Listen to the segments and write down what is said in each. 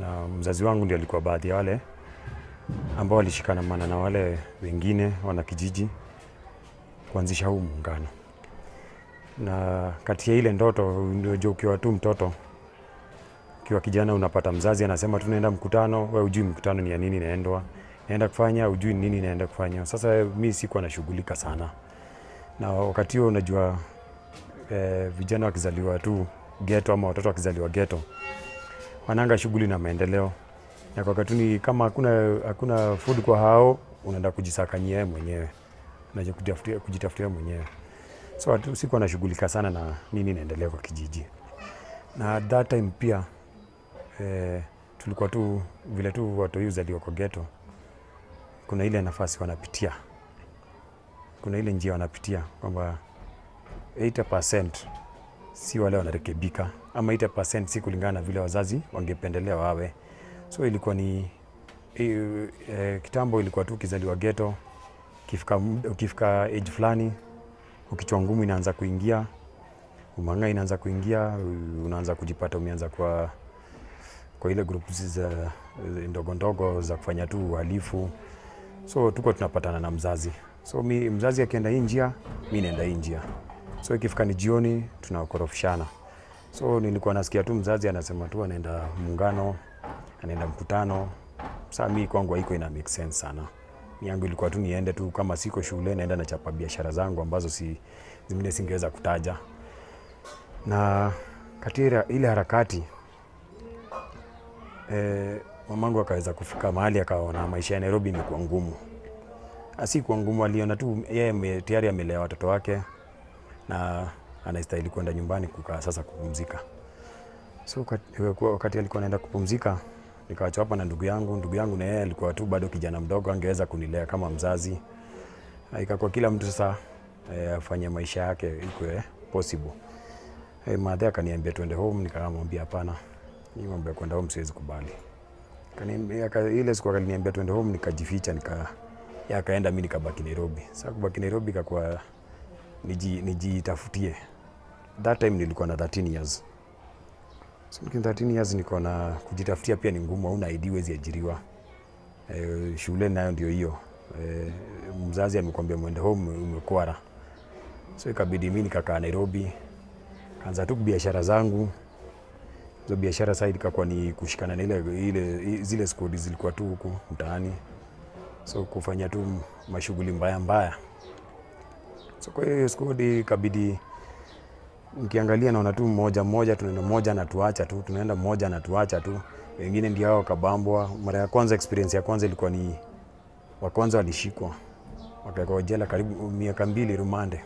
na mzazi wangu ndio alikuwa baadhi ya wale ambao walishikanamana na wale wengine wana kijiji kuanzisha huu muungano. Na kati ya ile ndoto, unajua ukiwa tu mtoto, ukiwa kijana, unapata mzazi anasema tunaenda mkutano, we ujui mkutano ni ya nini naendwa naenda kufanya, ujui nini naenda kufanya. Sasa mi sikuwa nashughulika sana na wakati huo, unajua eh, vijana wakizaliwa tu geto ama watoto wakizaliwa geto wananga shughuli na maendeleo. Na kwa katuni, kama hakuna hakuna food kwa hao, unaenda kujisakanyia mwenyewe, na kujitafutia mwenyewe. So sikuwa nashughulika sana na nini inaendelea kwa kijiji, na at that time pia eh, tulikuwa tu vile tu watu hizo uzaliwa kwa ghetto, kuna ile nafasi wanapitia, kuna ile njia wanapitia kwamba 80% si wale wanarekebika ama 80% si kulingana na vile wazazi wangependelea wawe. So ilikuwa ni e, e, kitambo ilikuwa tu ukizaliwa geto, ukifika ukifika age fulani ukichwa ngumu inaanza kuingia, umanga inaanza kuingia, unaanza kujipata umeanza kwa kwa ile group za ndogo ndogo za kufanya tu uhalifu. So tuko tunapatana na mzazi, so mi, mzazi akienda hii njia, mi naenda hii njia. So ikifika ni jioni, tunakorofishana. So nilikuwa nasikia tu mzazi anasema tu anaenda muungano, anaenda mkutano. Sasa mimi kwangu haiko ina make sense sana. Mimi yangu ilikuwa tu niende tu, kama siko shule naenda nachapa biashara zangu ambazo si zingine singeweza kutaja. Na katika ile harakati eh, mamangu akaweza kufika mahali akaona maisha ya Nairobi imekuwa ngumu. Asi kwa ngumu, aliona tu yeye tayari amelea watoto wake na anastahili kwenda nyumbani kukaa sasa kupumzika. So wakati- alikuwa anaenda kupumzika, nikaachwa hapa na ndugu yangu. Ndugu yangu na yeye alikuwa tu bado kijana mdogo, angeweza kunilea kama mzazi. Na Ikakuwa kila mtu sasa eh, afanye maisha yake ikwe possible. Hey, madhe akaniambia tuende home, nikamwambia hapana, hii mambo ya kwenda home siwezi kubali. Akaniambia- Ile siku akaniambia tuende home, nikajificha, nika yakaenda mimi nikabaki Nairobi. Sasa kubaki Nairobi ikakuwa niji- nijitafutie. That time nilikuwa na 13 years. So nikiwa 13 years niko na kujitafutia pia ni ngumu, hauna ID wezi ajiriwa. E, shule nayo ndio hiyo. E, mzazi amekwambia mwende home umekwara. So ikabidi mimi nikakaa Nairobi. Kaanza tu biashara zangu. Hizo biashara sasa ikakuwa ni kushikana na ile, ile zile skodi zilikuwa tu huku mtaani. So kufanya tu mashughuli mbaya mbaya. So kwa hiyo skodi ikabidi nikiangalia naona tu mmoja mmoja, tunaenda mmoja anatuacha tu, tunaenda mmoja anatuacha tu, wengine ndio hao wakabambwa. Mara ya kwanza, experience ya kwanza ilikuwa ni wa kwanza walishikwa wakawekwa jela karibu miaka mbili rumande.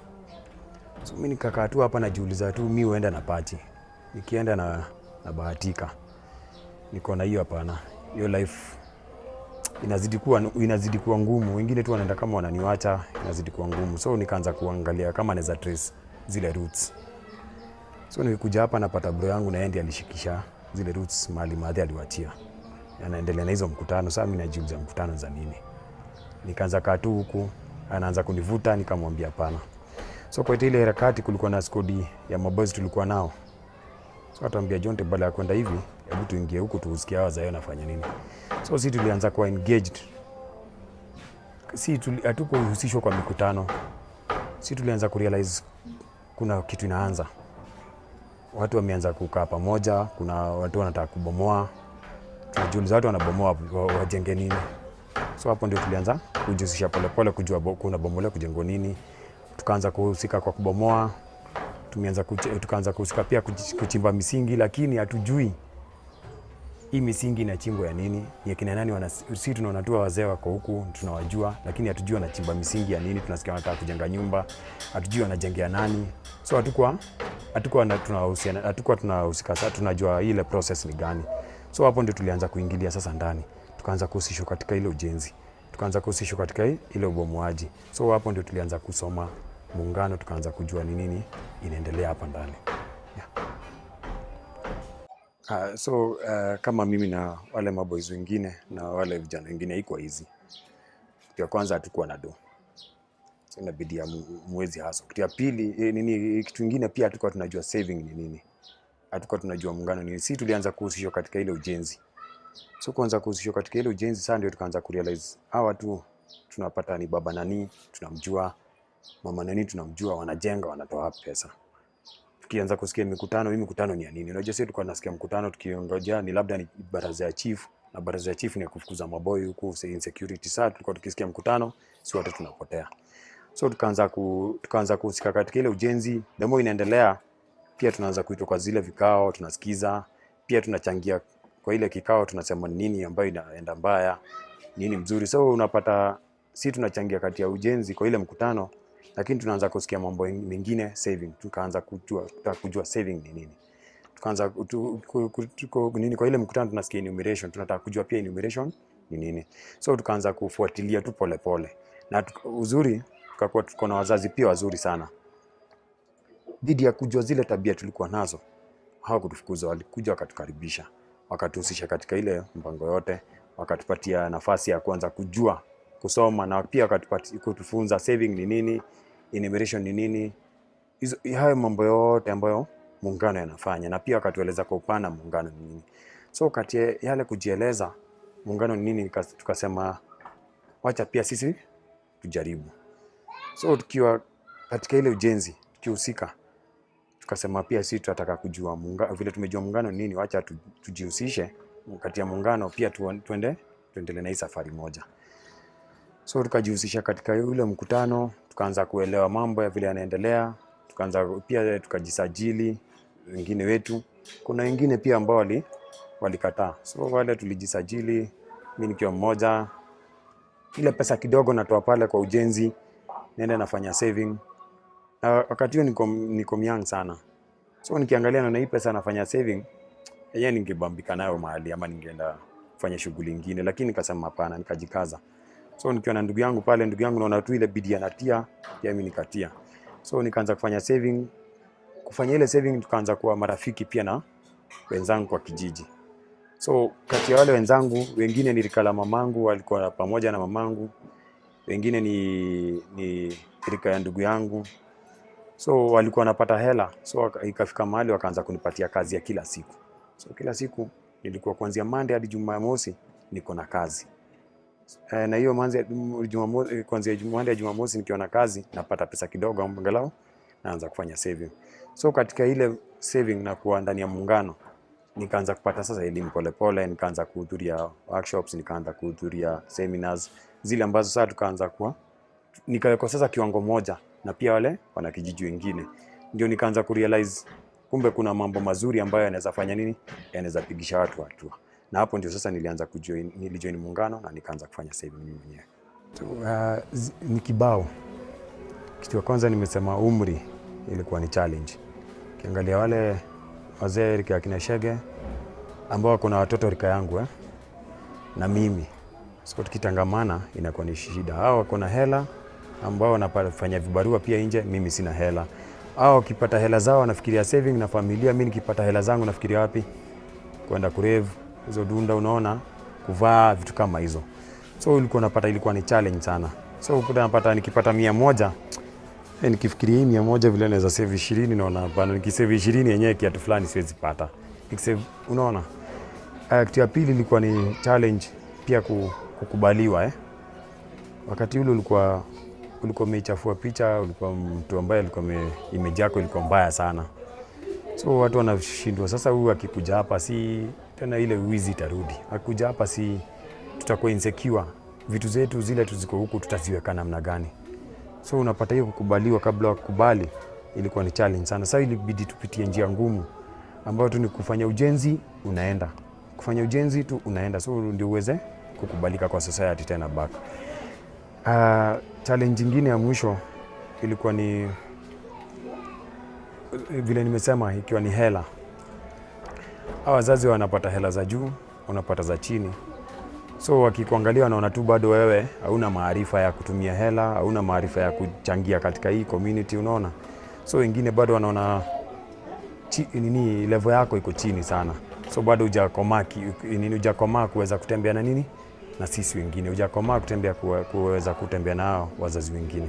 So mimi nikakaa tu hapa najiuliza tu, mi huenda na pati, nikienda na, na bahatika, niko na hiyo hapana, hiyo life inazidi kuwa, inazidi kuwa ngumu. Wengine tu wanaenda kama wananiwacha, inazidi kuwa ngumu. So nikaanza kuangalia kama naweza trace zile roots. So nilikuja hapa napata bro yangu na yeye ndiye alishikisha zile roots mali madhi aliwatia. anaendelea na hizo mkutano. Sasa mimi najiuliza mkutano za nini? Nikaanza kaa tu huku, anaanza kunivuta, nikamwambia hapana. So kwa ile harakati kulikuwa na skodi ya maboys tulikuwa nao, so atambia Jonte, badala ya kwenda hivi, hebu tuingie huku tuusikie hawa zayo nafanya nini. So si tulianza kuwa engaged, si hatukuhusishwa kwa mikutano, si tulianza kurealize kuna kitu inaanza watu wameanza kukaa pamoja, kuna watu wanataka kubomoa. Tunajiuliza watu wanabomoa wa- wajenge nini? So hapo ndio tulianza kujihusisha polepole, kujua kuna bomolewa kujengwa nini. Tukaanza kuhusika kwa kubomoa, tumeanza tukaanza kuhusika pia kuchimba misingi, lakini hatujui hii misingi inachimbwa ya nini, ya kina nani wana, si tunaona tu wazee wako huku tunawajua, lakini hatujui wanachimba misingi ya nini. Tunasikia wanataka kujenga nyumba, hatujui wanajengea nani. So hatukuwa hatukuwa na- tunahusiana hatukuwa tunahusika tunajua ile process ni gani. So hapo ndio tulianza kuingilia sasa ndani, tukaanza kuhusishwa katika ile ujenzi, tukaanza kuhusishwa katika ile ubomoaji. So hapo ndio tulianza kusoma muungano, tukaanza kujua ni nini inaendelea hapa ndani. yeah. Uh, so uh, kama mimi na wale maboys wengine na wale vijana wengine iko hizi. Ya kwanza hatukuwa na do, so inabidi ya mwezi hasa. Kitu ya pili e, nini, kitu ingine pia hatukuwa tunajua saving ni nini, hatukuwa tunajua muungano ni nini. Si tulianza kuhusishwa katika ile ujenzi, So kuanza kuhusishwa katika ile ujenzi, sasa ndio tukaanza kurealize hawa tu tunapata ni baba nani tunamjua, mama nani tunamjua, wanajenga wanatoa pesa. Tukianza kusikia mikutano, hii mikutano ni ya nini? Unajua sisi tulikuwa tunasikia mkutano tukiongoja ni labda ni baraza ya chief, na baraza ya chief ni ya kufukuza maboy huku insecurity. Sasa tulikuwa tukisikia mkutano, si watu tunapotea. So tukaanza ku, tukaanza kuhusika katika ile ujenzi. More inaendelea, pia tunaanza kuitwa kwa zile vikao, tunasikiza, pia tunachangia kwa ile kikao, tunasema ni nini ambayo inaenda mbaya, nini mzuri. So unapata si tunachangia kati ya ujenzi kwa ile mkutano, lakini tunaanza kusikia mambo mengine saving, tukaanza kujua, kujua saving ni nini tukaanza nini kwa ile mkutano tunasikia enumeration, tunataka kujua pia enumeration ni nini. So tukaanza kufuatilia tu polepole, na uzuri tukakuwa tuko na wazazi pia wazuri sana, dhidi ya kujua zile tabia tulikuwa nazo, hawakutufukuza, walikuja wakatukaribisha, wakatuhusisha katika ile mpango yote, wakatupatia nafasi ya kuanza kujua kusoma, na pia wakatupatia kutufunza saving ni nini, enumeration ni nini, hizo hayo mambo yote ambayo muungano yanafanya, na pia wakatueleza kwa upana muungano ni nini. So kati ya yale kujieleza muungano ni nini, tukasema wacha pia sisi tujaribu. So tukiwa katika ile ujenzi tukihusika, tukasema pia sisi tunataka kujua muungano, vile tumejua muungano nini, wacha tu, tujihusishe kati ya muungano pia tu, tuende tuendelee na hii safari moja. So tukajihusisha katika ule mkutano, tukaanza kuelewa mambo ya vile yanaendelea, tukaanza pia tukajisajili wengine wetu. Kuna wengine pia ambao wali walikataa, so wale tulijisajili, mimi nikiwa mmoja, ile pesa kidogo natoa pale kwa ujenzi, naenda nafanya saving. Na wakati huo niko, niko young sana, so nikiangalia naona hii pesa nafanya saving, yenyewe ningebambika nayo mahali ama ningeenda kufanya shughuli nyingine, lakini nikasema hapana, nikajikaza. So nikiwa na ndugu yangu pale, ndugu yangu naona tu ile bidii anatia, pia mimi nikatia. So nikaanza kufanya saving, kufanya ile saving, tukaanza kuwa marafiki pia na wenzangu kwa kijiji. So kati ya wale wenzangu wengine ni rika la mamangu, walikuwa pamoja na mamangu, wengine ni, ni rika ya ndugu yangu, so walikuwa wanapata hela, so ikafika mahali wakaanza kunipatia kazi ya kila siku. So kila siku nilikuwa kuanzia Monday hadi Jumamosi niko na kazi. E, na hiyo kuanzia Monday Jumamosi nikiwa na kazi napata pesa kidogo, angalau naanza kufanya saving. So katika ile saving na kuwa ndani ya muungano. Nikaanza kupata sasa elimu polepole, nikaanza kuhudhuria workshops, nikaanza kuhudhuria seminars zile ambazo sasa tukaanza kuwa nikawekwa sasa kiwango moja na pia wale wana kijiji wengine, ndio nikaanza kurealize kumbe kuna mambo mazuri ambayo yanaweza fanya nini, yanaweza pigisha watu hatua, na hapo ndio sasa nilianza kujoin, nilijoin muungano na nikaanza kufanya sasa mimi mwenyewe. Uh, ni kibao. Kitu ya kwanza nimesema umri ilikuwa ni challenge. Kiangalia wale wazee rika ya kina Shege ambao kuna watoto rika yangu eh, na mimi so tukitangamana inakuwa ni shida. Hao wako na hela ambao wanafanya vibarua pia nje, mimi sina hela. Hao wakipata hela zao wanafikiria saving na familia, mimi nikipata hela zangu nafikiria wapi? Kwenda kurevu hizo dunda, unaona, kuvaa vitu kama hizo. So ulikuwa unapata, ilikuwa ni challenge sana. So ukuta napata nikipata mia moja E, nikifikiria hii mia moja vile naweza save ishirini, naona hapana, nikisave ishirini yenyewe kiatu fulani siwezi pata. Nikisave, unaona Uh, kitu ya pili ilikuwa ni challenge pia ku- kukubaliwa eh. Wakati ule ulikuwa ulikuwa umeichafua picha, ulikuwa mtu ambaye alikuwa image yako ilikuwa mbaya sana, so watu wanashindwa sasa, huyu akikuja hapa si tena ile wizi itarudi, akikuja hapa si tutakuwa insecure, vitu zetu zile tuziko huku tutaziweka namna gani? So unapata hiyo kukubaliwa, kabla kukubali ilikuwa ni challenge sana. Sasa ilibidi tupitie njia ngumu ambayo tu ni kufanya ujenzi, unaenda kufanya ujenzi tu unaenda, so ndio uweze kukubalika kwa society tena back. Uh, challenge ingine ya mwisho ilikuwa ni vile nimesema, ikiwa ni hela. Wazazi wanapata hela za juu, wanapata za chini, so wakikuangalia wanaona tu bado wewe hauna maarifa ya kutumia hela, hauna maarifa ya kuchangia katika hii community, unaona. So wengine bado wanaona nini level yako iko chini sana, so bado hujakomaa hujakomaa kuweza kutembea na nini na sisi wengine, hujakomaa kutembea kuweza kutembea nao wazazi wengine.